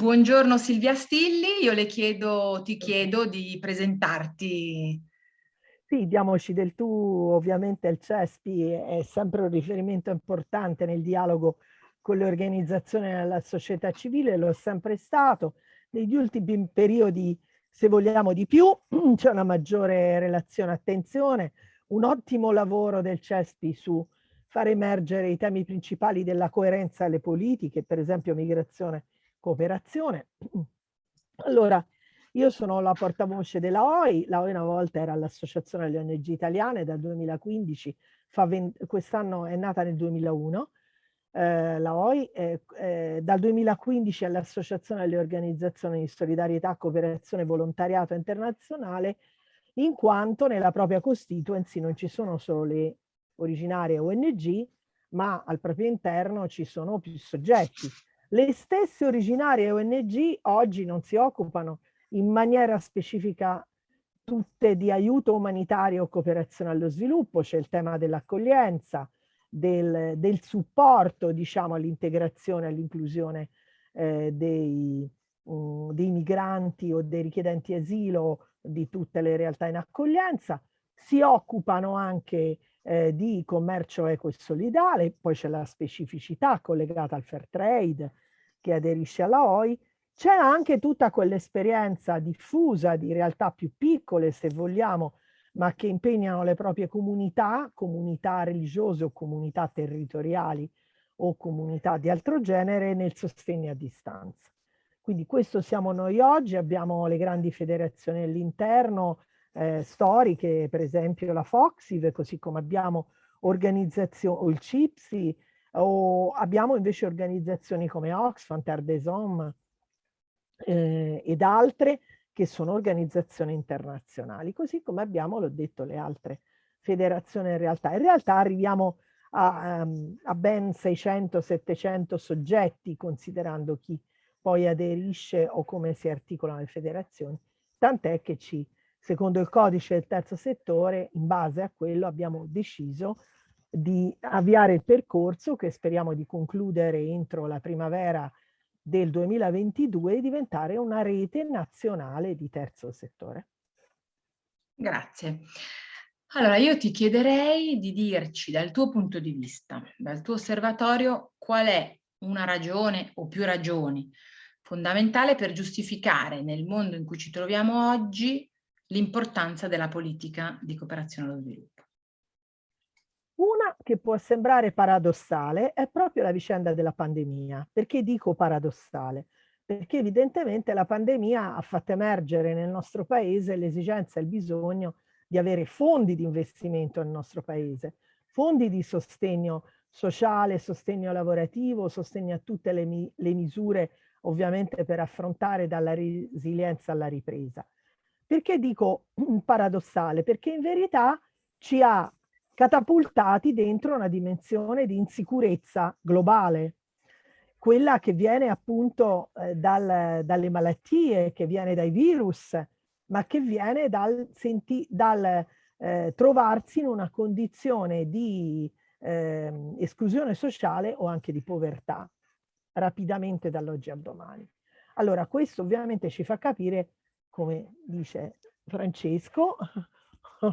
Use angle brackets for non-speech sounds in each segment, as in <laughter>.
Buongiorno Silvia Stilli, io le chiedo, ti chiedo di presentarti. Sì, diamoci del tu, ovviamente il CESPI è sempre un riferimento importante nel dialogo con le organizzazioni della società civile, lo è sempre stato. Negli ultimi periodi, se vogliamo di più, <clears throat> c'è una maggiore relazione attenzione, un ottimo lavoro del CESPI su far emergere i temi principali della coerenza alle politiche, per esempio migrazione cooperazione. Allora, io sono la portavoce della OI, la OI una volta era l'Associazione delle ONG Italiane, dal 2015, quest'anno è nata nel 2001, eh, la OI eh, eh, dal 2015 è l'Associazione delle Organizzazioni di Solidarietà, Cooperazione e Volontariato Internazionale, in quanto nella propria constituency non ci sono solo le originarie ONG, ma al proprio interno ci sono più soggetti. Le stesse originarie ONG oggi non si occupano in maniera specifica tutte di aiuto umanitario o cooperazione allo sviluppo, c'è il tema dell'accoglienza, del, del, supporto diciamo, all'integrazione, all'inclusione eh, dei, um, dei migranti o dei richiedenti asilo di tutte le realtà in accoglienza, si occupano anche eh, di commercio eco e solidale, poi c'è la specificità collegata al fair trade che aderisce alla OI, c'è anche tutta quell'esperienza diffusa di realtà più piccole, se vogliamo, ma che impegnano le proprie comunità, comunità religiose o comunità territoriali o comunità di altro genere nel sostegno a distanza. Quindi questo siamo noi oggi, abbiamo le grandi federazioni all'interno, eh, storiche, per esempio la Foxiv, così come abbiamo organizzazioni, o il CIPSI, o abbiamo invece organizzazioni come Oxfam, Terre Hommes eh, ed altre che sono organizzazioni internazionali, così come abbiamo, l'ho detto, le altre federazioni in realtà. In realtà arriviamo a, um, a ben 600-700 soggetti, considerando chi poi aderisce o come si articolano le federazioni, tant'è che ci secondo il codice del terzo settore, in base a quello abbiamo deciso di avviare il percorso che speriamo di concludere entro la primavera del 2022 e diventare una rete nazionale di terzo settore. Grazie. Allora io ti chiederei di dirci dal tuo punto di vista, dal tuo osservatorio, qual è una ragione o più ragioni fondamentale per giustificare nel mondo in cui ci troviamo oggi l'importanza della politica di cooperazione allo sviluppo. Una che può sembrare paradossale è proprio la vicenda della pandemia. Perché dico paradossale? Perché evidentemente la pandemia ha fatto emergere nel nostro paese l'esigenza e il bisogno di avere fondi di investimento nel nostro paese, fondi di sostegno sociale, sostegno lavorativo, sostegno a tutte le, mi le misure ovviamente per affrontare dalla resilienza alla ripresa. Perché dico paradossale? Perché in verità ci ha catapultati dentro una dimensione di insicurezza globale, quella che viene appunto eh, dal, dalle malattie, che viene dai virus, ma che viene dal, senti, dal eh, trovarsi in una condizione di eh, esclusione sociale o anche di povertà, rapidamente dall'oggi al domani. Allora questo ovviamente ci fa capire come dice Francesco, <laughs>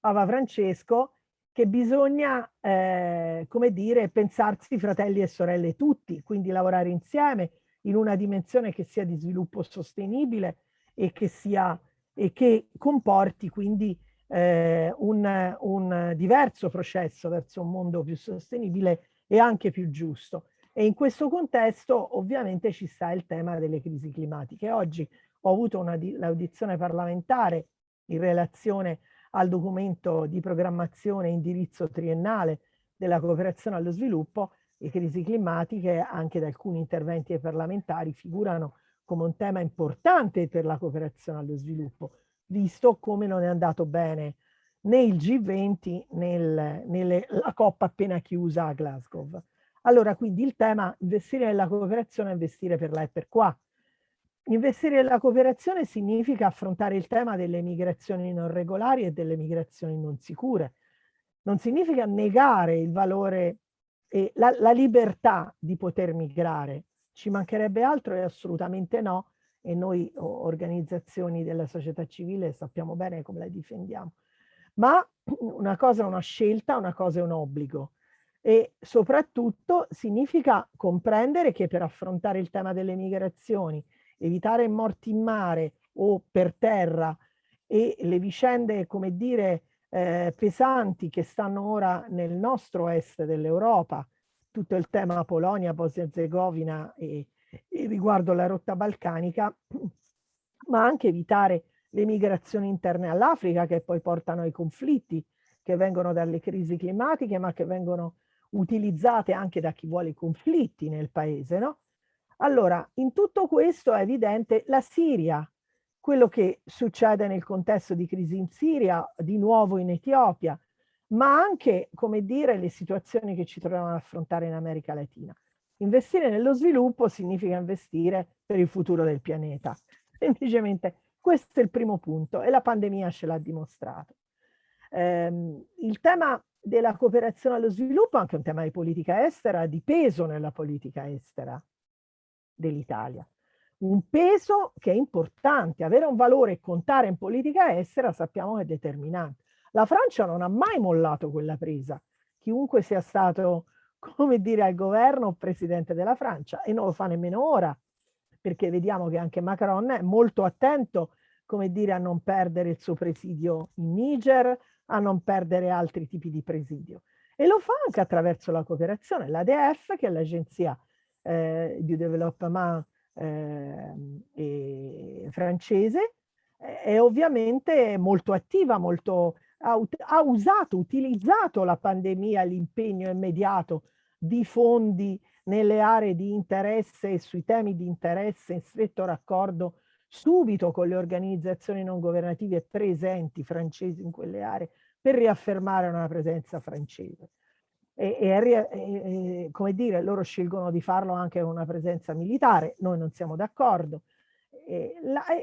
Papa Francesco, che bisogna, eh, come dire, pensarsi fratelli e sorelle tutti, quindi lavorare insieme in una dimensione che sia di sviluppo sostenibile e che, sia, e che comporti quindi eh, un, un diverso processo verso un mondo più sostenibile e anche più giusto. E in questo contesto ovviamente ci sta il tema delle crisi climatiche. Oggi ho avuto l'audizione parlamentare in relazione al documento di programmazione e indirizzo triennale della cooperazione allo sviluppo e crisi climatiche, anche da alcuni interventi parlamentari, figurano come un tema importante per la cooperazione allo sviluppo, visto come non è andato bene né il G20 né la COP appena chiusa a Glasgow. Allora, quindi il tema investire nella cooperazione è investire per là e per qua, Investire nella cooperazione significa affrontare il tema delle migrazioni non regolari e delle migrazioni non sicure. Non significa negare il valore e la, la libertà di poter migrare. Ci mancherebbe altro e assolutamente no, e noi organizzazioni della società civile sappiamo bene come la difendiamo. Ma una cosa è una scelta, una cosa è un obbligo e soprattutto significa comprendere che per affrontare il tema delle migrazioni, evitare morti in mare o per terra e le vicende, come dire, eh, pesanti che stanno ora nel nostro est dell'Europa, tutto il tema Polonia, Bosnia-Herzegovina e, e riguardo la rotta balcanica, <clears throat> ma anche evitare le migrazioni interne all'Africa che poi portano ai conflitti che vengono dalle crisi climatiche ma che vengono utilizzate anche da chi vuole i conflitti nel paese, no? Allora, in tutto questo è evidente la Siria, quello che succede nel contesto di crisi in Siria, di nuovo in Etiopia, ma anche, come dire, le situazioni che ci troviamo ad affrontare in America Latina. Investire nello sviluppo significa investire per il futuro del pianeta. <laughs> Semplicemente questo è il primo punto e la pandemia ce l'ha dimostrato. Eh, il tema della cooperazione allo sviluppo è anche un tema di politica estera, di peso nella politica estera dell'Italia. Un peso che è importante, avere un valore e contare in politica estera sappiamo che è determinante. La Francia non ha mai mollato quella presa, chiunque sia stato, <laughs> come dire, al governo o presidente della Francia e non lo fa nemmeno ora, perché vediamo che anche Macron è molto attento, come dire, a non perdere il suo presidio in Niger, a non perdere altri tipi di presidio. E lo fa anche attraverso la cooperazione. L'ADF, che è l'agenzia eh, di development eh, francese, è ovviamente molto attiva, molto, ha, ha usato, utilizzato la pandemia, l'impegno immediato di fondi nelle aree di interesse e sui temi di interesse in stretto raccordo subito con le organizzazioni non governative presenti francesi in quelle aree per riaffermare una presenza francese. E, e, e, come dire, loro scelgono di farlo anche con una presenza militare, noi non siamo d'accordo.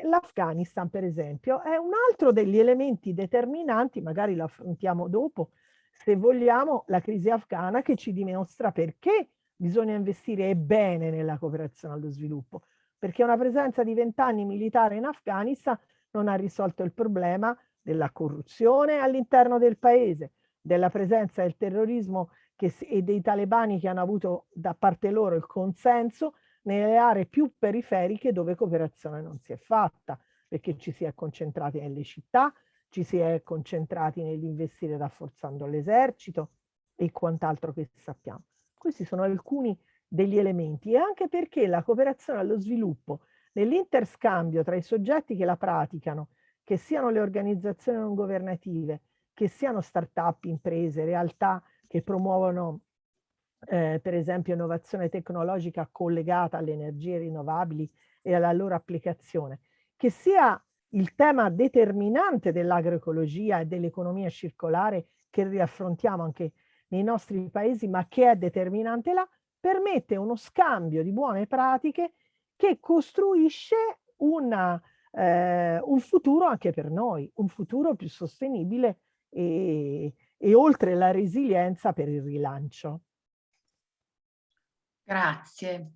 L'Afghanistan, per esempio, è un altro degli elementi determinanti, magari lo affrontiamo dopo, se vogliamo, la crisi afghana che ci dimostra perché bisogna investire bene nella cooperazione allo sviluppo, perché una presenza di vent'anni militare in Afghanistan non ha risolto il problema della corruzione all'interno del paese, della presenza del terrorismo che, e dei talebani che hanno avuto da parte loro il consenso nelle aree più periferiche dove cooperazione non si è fatta, perché ci si è concentrati nelle città, ci si è concentrati nell'investire rafforzando l'esercito e quant'altro che sappiamo. Questi sono alcuni degli elementi e anche perché la cooperazione allo sviluppo nell'interscambio tra i soggetti che la praticano che siano le organizzazioni non governative, che siano start-up, imprese, realtà che promuovono eh, per esempio innovazione tecnologica collegata alle energie rinnovabili e alla loro applicazione, che sia il tema determinante dell'agroecologia e dell'economia circolare che riaffrontiamo anche nei nostri paesi, ma che è determinante là, permette uno scambio di buone pratiche che costruisce una eh, un futuro anche per noi, un futuro più sostenibile e, e oltre la resilienza per il rilancio. Grazie.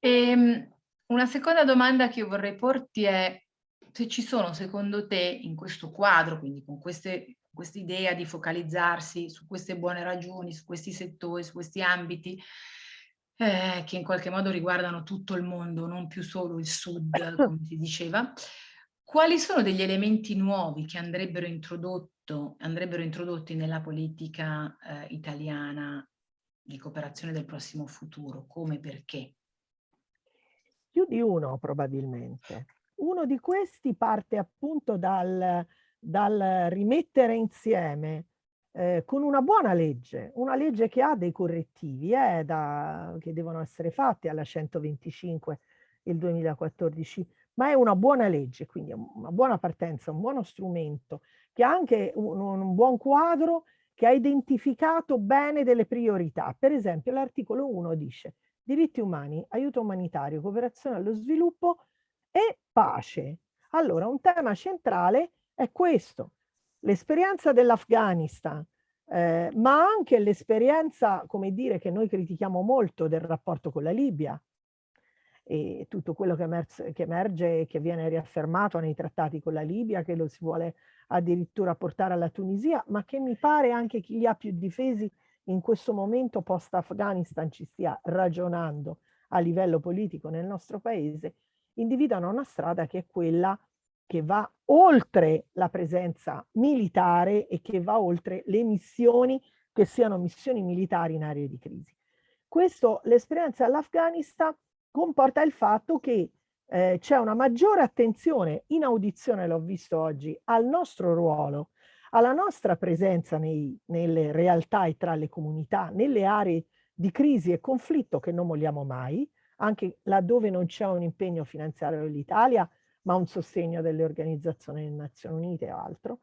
E, ehm, una seconda domanda che io vorrei porti è se ci sono secondo te in questo quadro, quindi con queste questa idea di focalizzarsi su queste buone ragioni, su questi settori, su questi ambiti, eh, che in qualche modo riguardano tutto il mondo, non più solo il sud, come si diceva. Quali sono degli elementi nuovi che andrebbero, andrebbero introdotti nella politica eh, italiana di cooperazione del prossimo futuro? Come e perché? Più di uno probabilmente. Uno di questi parte appunto dal, dal rimettere insieme eh, con una buona legge, una legge che ha dei correttivi eh, da, che devono essere fatti alla 125 il 2014, ma è una buona legge, quindi una buona partenza, un buono strumento, che ha anche un, un buon quadro che ha identificato bene delle priorità. Per esempio l'articolo 1 dice diritti umani, aiuto umanitario, cooperazione allo sviluppo e pace. Allora un tema centrale è questo, L'esperienza dell'Afghanistan, eh, ma anche l'esperienza, come dire, che noi critichiamo molto del rapporto con la Libia, e tutto quello che, emerge, e che viene riaffermato nei trattati con la Libia, che lo si vuole addirittura portare alla Tunisia, ma che mi pare anche chi li ha più difesi in questo momento post-Afghanistan ci stia ragionando a livello politico nel nostro paese, individuano una strada che è quella che va oltre la presenza militare e che va oltre le missioni che siano missioni militari in aree di crisi. Questo, l'esperienza all'Afghanistan comporta il fatto che eh, c'è una maggiore attenzione, in audizione l'ho visto oggi, al nostro ruolo, alla nostra presenza nei, nelle realtà e tra le comunità, nelle aree di crisi e conflitto che non vogliamo mai, anche laddove non c'è un impegno finanziario dell'Italia, ma un sostegno delle organizzazioni delle Nazioni Unite o altro,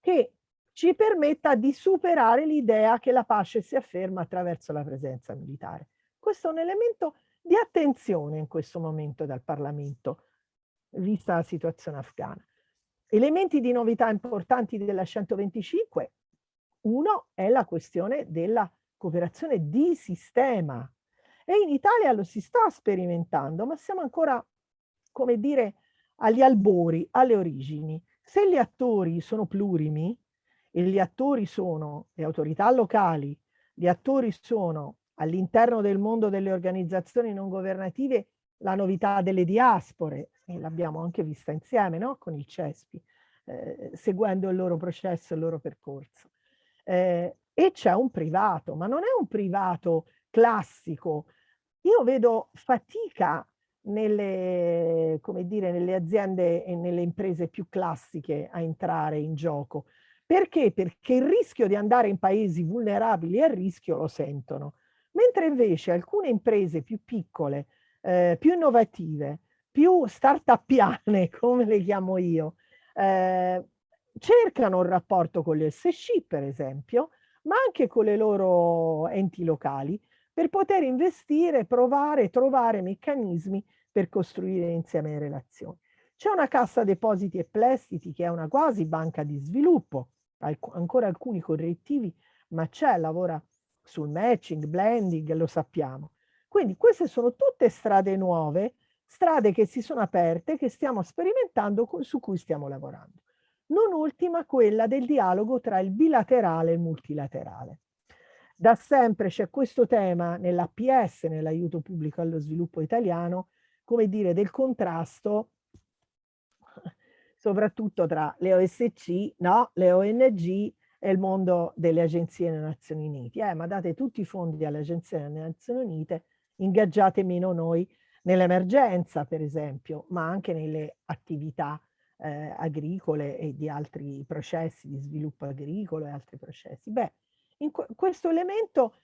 che ci permetta di superare l'idea che la pace si afferma attraverso la presenza militare. Questo è un elemento di attenzione in questo momento dal Parlamento, vista la situazione afghana. Elementi di novità importanti della 125, uno è la questione della cooperazione di sistema e in Italia lo si sta sperimentando, ma siamo ancora, come dire, agli albori, alle origini. Se gli attori sono plurimi, e gli attori sono le autorità locali, gli attori sono all'interno del mondo delle organizzazioni non governative la novità delle diaspore, e l'abbiamo anche vista insieme no? con il CESPI, eh, seguendo il loro processo, il loro percorso. Eh, e c'è un privato, ma non è un privato classico. Io vedo fatica nelle, dire, nelle aziende e nelle imprese più classiche a entrare in gioco. Perché? Perché il rischio di andare in paesi vulnerabili il rischio lo sentono. Mentre invece alcune imprese più piccole, eh, più innovative, più start-upiane, <laughs> come le chiamo io, eh, cercano un rapporto con le SC, per esempio, ma anche con le loro enti locali, per poter investire, provare, trovare meccanismi per costruire insieme relazioni. C'è una cassa depositi e prestiti che è una quasi banca di sviluppo, ancora alcuni correttivi, ma c'è, lavora sul matching, blending, lo sappiamo. Quindi queste sono tutte strade nuove, strade che si sono aperte, che stiamo sperimentando, su cui stiamo lavorando. Non ultima quella del dialogo tra il bilaterale e il multilaterale. Da sempre c'è questo tema nell'APS, nell'aiuto pubblico allo sviluppo italiano, come dire, del contrasto soprattutto tra le OSC, no, le ONG e il mondo delle agenzie delle Nazioni Unite. Eh, ma date tutti i fondi alle agenzie delle Nazioni Unite, ingaggiate meno noi nell'emergenza, per esempio, ma anche nelle attività eh, agricole e di altri processi di sviluppo agricolo e altri processi. Beh, in questo elemento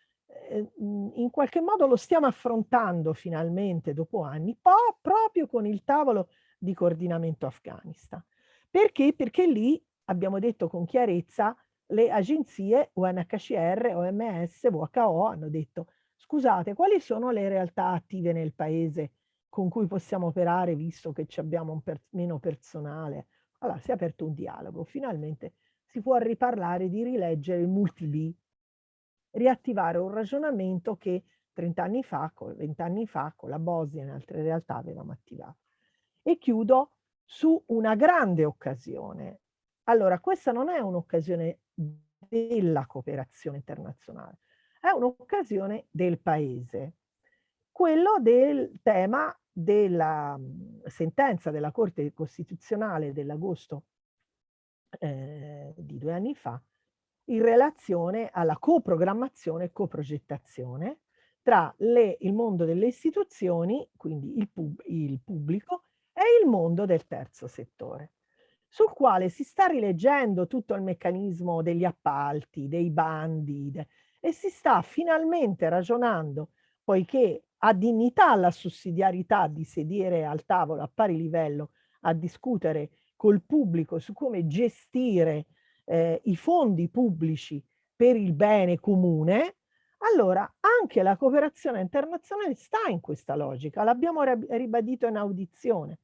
eh, in qualche modo lo stiamo affrontando finalmente dopo anni, proprio con il tavolo di coordinamento Afghanistan. Perché? Perché lì abbiamo detto con chiarezza le agenzie UNHCR, OMS, WHO hanno detto scusate, quali sono le realtà attive nel paese con cui possiamo operare visto che abbiamo un per meno personale? Allora si è aperto un dialogo, finalmente si può riparlare di rileggere il multi-B, riattivare un ragionamento che 30 anni fa, 20 anni fa, con la Bosnia e in altre realtà avevamo attivato. E chiudo su una grande occasione. Allora, questa non è un'occasione della cooperazione internazionale, è un'occasione del paese. Quello del tema della mhmm, sentenza della Corte Costituzionale dell'agosto eh, di due anni fa in relazione alla coprogrammazione e coprogettazione tra le, il mondo delle istituzioni, quindi il, pub, il pubblico, e il mondo del terzo settore sul quale si sta rileggendo tutto il meccanismo degli appalti, dei bandi e si sta finalmente ragionando, poiché ha dignità la sussidiarietà di sedere al tavolo a pari livello a discutere col pubblico su come gestire eh, i fondi pubblici per il bene comune, allora anche la cooperazione internazionale sta in questa logica, l'abbiamo ribadito in audizione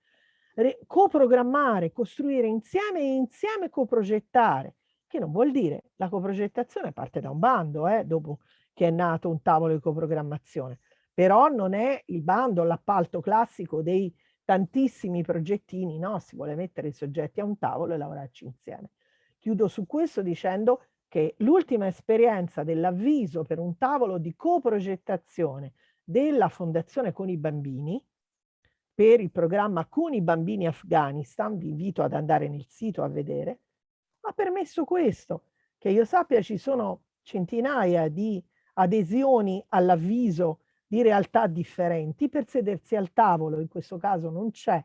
coprogrammare, costruire insieme e insieme coprogettare, che non vuol dire la coprogettazione parte da un bando, eh, dopo che è nato un tavolo di coprogrammazione, però non è il bando, l'appalto classico dei tantissimi progettini, no? Si vuole mettere i soggetti a un tavolo e lavorarci insieme. Chiudo su questo dicendo che l'ultima esperienza dell'avviso per un tavolo di coprogettazione della Fondazione con i bambini per il programma con i bambini Afghanistan, vi invito ad andare nel sito a vedere, ha permesso questo, che io sappia ci sono centinaia di adesioni all'avviso di realtà differenti per sedersi al tavolo, in questo caso non c'è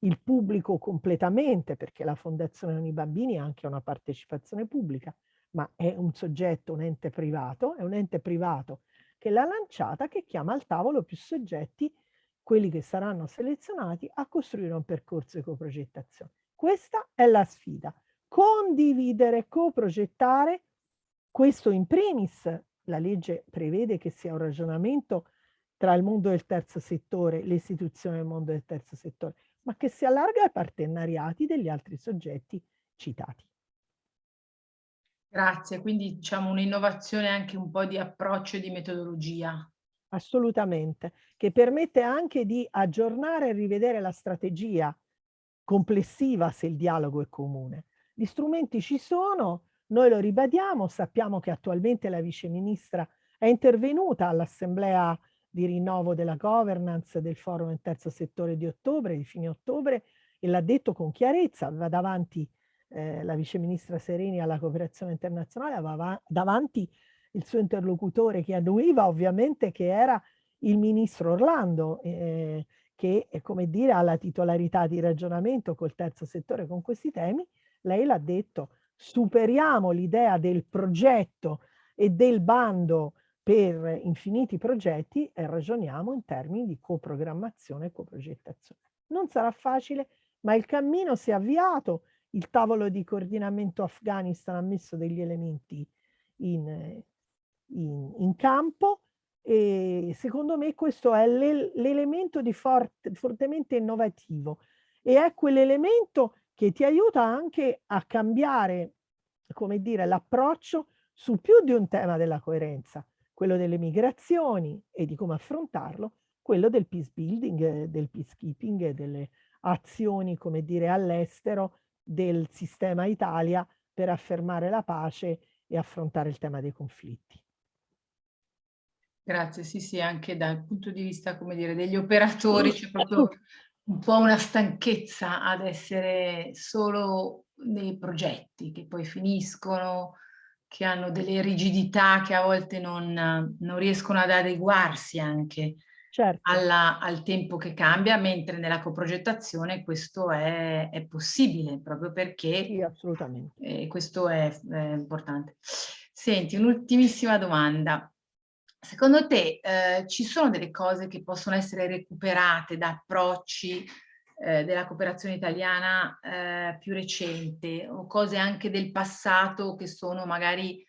il pubblico completamente perché la Fondazione con i bambini ha anche una partecipazione pubblica, ma è un soggetto, un ente privato, è un ente privato che l'ha lanciata che chiama al tavolo più soggetti, quelli che saranno selezionati, a costruire un percorso di coprogettazione. Questa è la sfida. Condividere, coprogettare, questo in primis, la legge prevede che sia un ragionamento tra il mondo del terzo settore, le istituzioni del mondo del terzo settore, ma che si allarga ai partenariati degli altri soggetti citati. Grazie, quindi diciamo un'innovazione anche un po' di approccio e di metodologia. Assolutamente, che permette anche di aggiornare e rivedere la strategia complessiva se il dialogo è comune. Gli strumenti ci sono, noi lo ribadiamo, sappiamo che attualmente la vice ministra è intervenuta all'assemblea di rinnovo della governance del forum del terzo settore di ottobre, di fine ottobre, e l'ha detto con chiarezza, aveva davanti eh, la viceministra Sereni alla cooperazione internazionale, aveva davanti il suo interlocutore che annuiva ovviamente che era il ministro Orlando, eh, che come dire ha la titolarità di ragionamento col terzo settore con questi temi, lei l'ha detto, superiamo l'idea del progetto e del bando per infiniti progetti e ragioniamo in termini di coprogrammazione e coprogettazione. Non sarà facile, ma il cammino si è avviato, il tavolo di coordinamento Afghanistan ha messo degli elementi in, in, in campo e secondo me questo è l'elemento di forte, fortemente innovativo e è quell'elemento che ti aiuta anche a cambiare, come dire, l'approccio su più di un tema della coerenza, quello delle migrazioni e di come affrontarlo, quello del peace building, del peacekeeping, delle azioni, come dire, all'estero del sistema Italia per affermare la pace e affrontare il tema dei conflitti. Grazie, sì, sì, anche dal punto di vista, come dire, degli operatori c'è proprio un po' una stanchezza ad essere solo nei progetti che poi finiscono, che hanno delle rigidità che a volte non, non riescono ad adeguarsi anche certo. alla, al tempo che cambia, mentre nella coprogettazione questo è, è possibile, proprio perché sì, assolutamente. Eh, questo è, è importante. Senti, un'ultimissima domanda. Secondo te eh, ci sono delle cose che possono essere recuperate da approcci eh, della cooperazione italiana eh, più recente o cose anche del passato che sono magari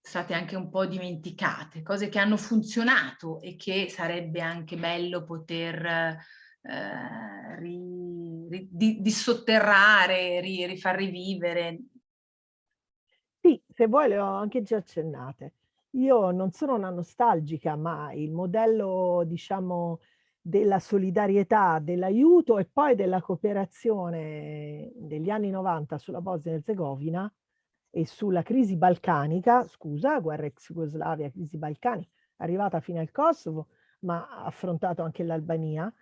state anche un po' dimenticate, cose che hanno funzionato e che sarebbe anche bello poter eh, ri, ri, di, dissotterrare, ri, rifar rivivere. Sì, se vuoi le ho anche già accennate. Io non sono una nostalgica, ma il modello, diciamo, della solidarietà, dell'aiuto e poi della cooperazione degli anni 90 sulla Bosnia e Herzegovina e sulla crisi balcanica, scusa, guerra ex Jugoslavia, crisi balcanica, arrivata fino al Kosovo, ma ha affrontato anche l'Albania,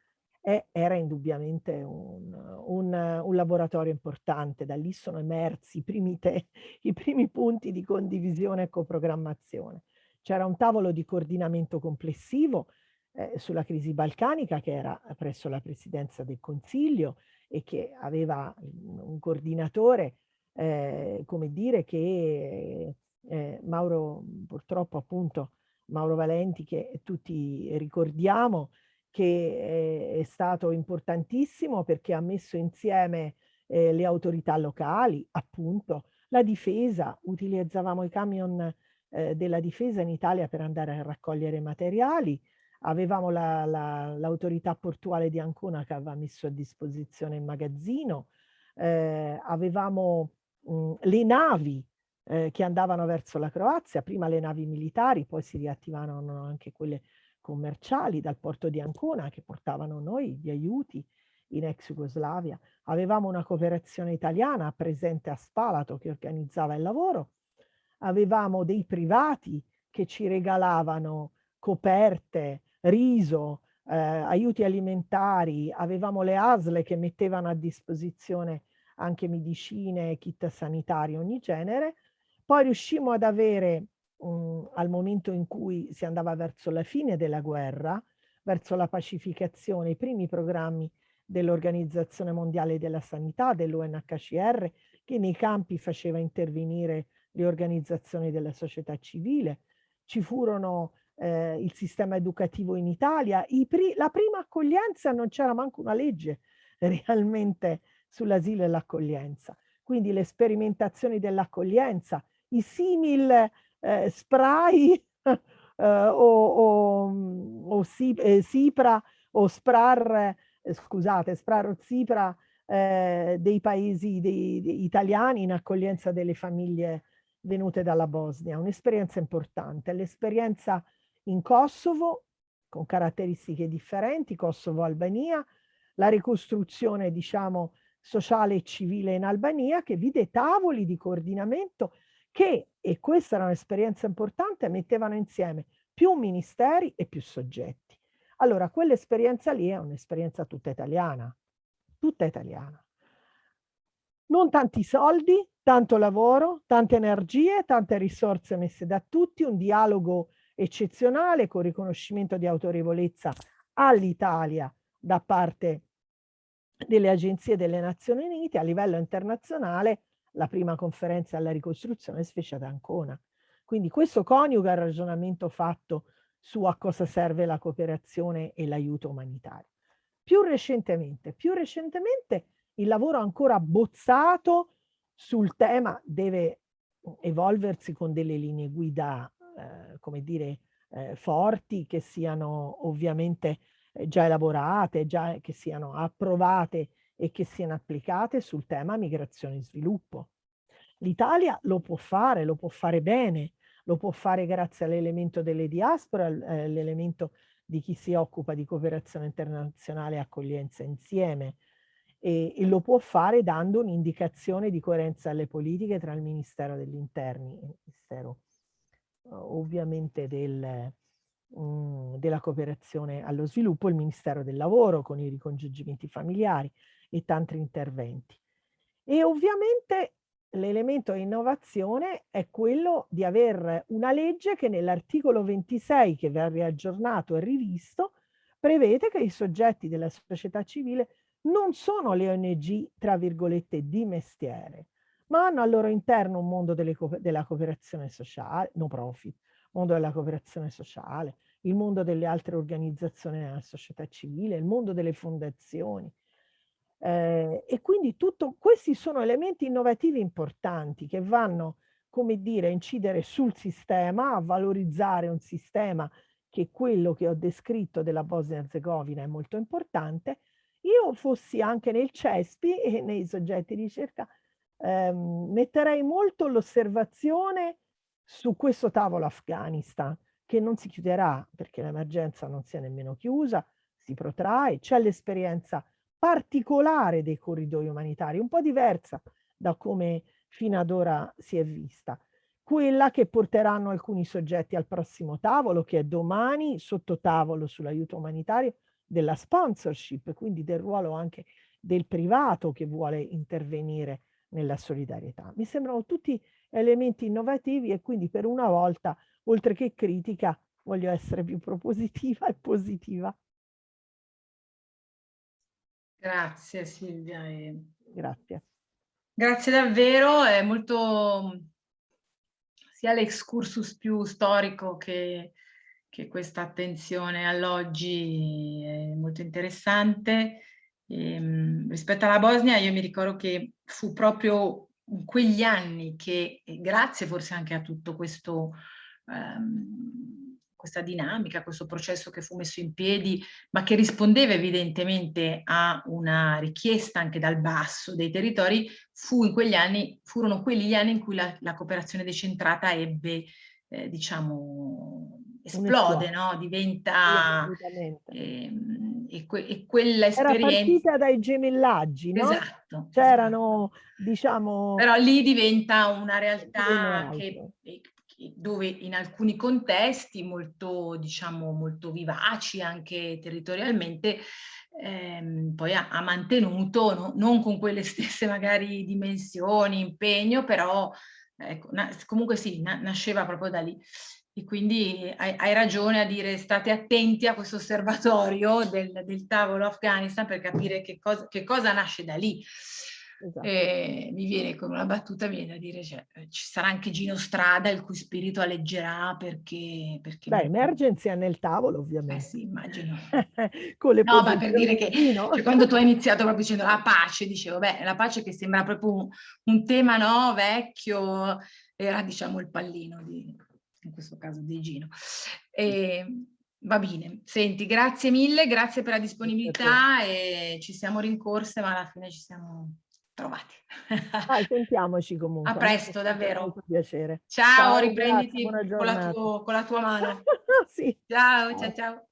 era indubbiamente un, un, un, laboratorio importante. Da lì sono emersi i primi, te, <laughs> i primi punti di condivisione e coprogrammazione. C'era un tavolo di coordinamento complessivo eh, sulla crisi balcanica che era presso la presidenza del Consiglio e che aveva un coordinatore eh, come dire che eh, Mauro, purtroppo appunto Mauro Valenti, che tutti ricordiamo, che è stato importantissimo perché ha messo insieme eh, le autorità locali, appunto, la difesa, utilizzavamo i camion eh, della difesa in Italia per andare a raccogliere materiali, avevamo l'autorità la, la, portuale di Ancona che aveva messo a disposizione il magazzino, eh, avevamo mh, le navi eh, che andavano verso la Croazia, prima le navi militari, poi si riattivavano anche quelle commerciali dal porto di Ancona che portavano noi gli aiuti in ex Jugoslavia. Avevamo una cooperazione italiana presente a Spalato che organizzava il lavoro. Avevamo dei privati che ci regalavano coperte, riso, eh, aiuti alimentari. Avevamo le ASL che mettevano a disposizione anche medicine, kit sanitari, ogni genere. Poi riuscimmo ad avere, mh, al momento in cui si andava verso la fine della guerra, verso la pacificazione, i primi programmi dell'Organizzazione Mondiale della Sanità, dell'UNHCR, che nei campi faceva intervenire le organizzazioni della società civile. Ci furono eh, il sistema educativo in Italia. Pri la prima accoglienza non c'era manco una legge <laughs> realmente sull'asilo e l'accoglienza. Quindi le sperimentazioni dell'accoglienza, i simil eh, spray <laughs> eh, o, o, o si, eh, Sipra o Sprar eh, scusate, Spraro Zipra eh, dei paesi dei, dei italiani in accoglienza delle famiglie venute dalla Bosnia. Un'esperienza importante, l'esperienza in Kosovo con caratteristiche differenti, Kosovo-Albania, la ricostruzione diciamo sociale e civile in Albania che vide tavoli di coordinamento che, e questa era un'esperienza importante, mettevano insieme più ministeri e più soggetti. Allora, quell'esperienza lì è un'esperienza tutta italiana, tutta italiana. Non tanti soldi, tanto lavoro, tante energie, tante risorse messe da tutti, un dialogo eccezionale con riconoscimento di autorevolezza all'Italia da parte delle agenzie delle Nazioni Unite a livello internazionale la prima conferenza alla ricostruzione si fece ad Ancona. Quindi questo coniuga il ragionamento fatto su a cosa serve la cooperazione e l'aiuto umanitario. Più recentemente, più recentemente il lavoro ancora bozzato sul tema deve evolversi con delle linee guida, eh, come dire, eh, forti, che siano ovviamente eh, già elaborate, già che siano approvate e che siano applicate sul tema migrazione e sviluppo. L'Italia lo può fare, lo può fare bene, lo può fare grazie all'elemento delle diaspora, all'elemento eh, di chi si occupa di cooperazione internazionale e accoglienza insieme e, e lo può fare dando un'indicazione di coerenza alle politiche tra il Ministero degli Interni e il Ministero ovviamente del, um, della cooperazione allo sviluppo, il Ministero del Lavoro con i ricongiungimenti familiari e tanti interventi. E ovviamente l'elemento innovazione è quello di aver una legge che nell'articolo 26 che verrà aggiornato e rivisto prevede che i soggetti della società civile non sono le ONG, tra virgolette, di mestiere, ma hanno al loro interno un mondo delle, della cooperazione sociale, no profit, mondo della cooperazione sociale, il mondo delle altre organizzazioni della società civile, il mondo delle fondazioni, eh, e quindi tutto, questi sono elementi innovativi importanti che vanno, come dire, a incidere sul sistema, a valorizzare un sistema che quello che ho descritto della Bosnia-Herzegovina è molto importante. Io fossi anche nel CESPI <laughs> e nei soggetti di ricerca, ehm, metterei molto l'osservazione su questo tavolo Afghanistan, che non si chiuderà perché l'emergenza non si è nemmeno chiusa, si protrae, c'è l'esperienza particolare dei corridoi umanitari, un po' diversa da come fino ad ora si è vista. Quella che porteranno alcuni soggetti al prossimo tavolo, che è domani sotto tavolo sull'aiuto umanitario, della sponsorship, quindi del ruolo anche del privato che vuole intervenire nella solidarietà. Mi sembrano tutti elementi innovativi e quindi per una volta, oltre che critica, voglio essere più propositiva e positiva. Grazie Silvia. E... Grazie. Grazie davvero, è molto sia l'excursus più storico che, che questa attenzione all'oggi è molto interessante. E, ehm, rispetto alla Bosnia io mi ricordo che fu proprio in quegli anni che, grazie forse anche a tutto questo um, questa dinamica, questo processo che fu messo in piedi, ma che rispondeva evidentemente a una richiesta anche dal basso dei territori, fu in quegli anni, furono quelli gli anni in cui la, la cooperazione decentrata ebbe, eh, diciamo, esplode, no? Diventa... Eh, e, que e, quella esperienza... Era partita dai gemellaggi, no? Esatto. C'erano, esatto. diciamo... Però lì diventa una realtà che, dove in alcuni contesti molto, diciamo, molto vivaci anche territorialmente, ehm, poi ha, ha mantenuto, no? non con quelle <laughs> stesse magari dimensioni, impegno, però ecco, comunque sì, na nasceva proprio da lì. E quindi hai, hai, ragione a dire state attenti a questo osservatorio del, del tavolo Afghanistan per capire che cosa, che cosa nasce da lì. Esatto. E mi viene con una battuta, viene da dire, cioè, ci sarà anche Gino Strada il cui spirito alleggerà perché... perché Beh, Emergency è nel tavolo ovviamente. Eh sì, immagino. <laughs> con le no, ma per dire che cioè, quando tu hai iniziato proprio dicendo la pace, dicevo, beh, la pace che sembra proprio un, un tema no, vecchio, era diciamo il pallino di, in questo caso di Gino. E, va bene, senti, grazie mille, grazie per la disponibilità e ci siamo rincorse, ma alla fine ci siamo trovati. Dai, <laughs> sentiamoci comunque. A presto, davvero. Molto piacere. Ciao, ciao riprenditi grazie, con, la tuo, con, la tua mano. <laughs> sì. Ciao, ciao, ciao.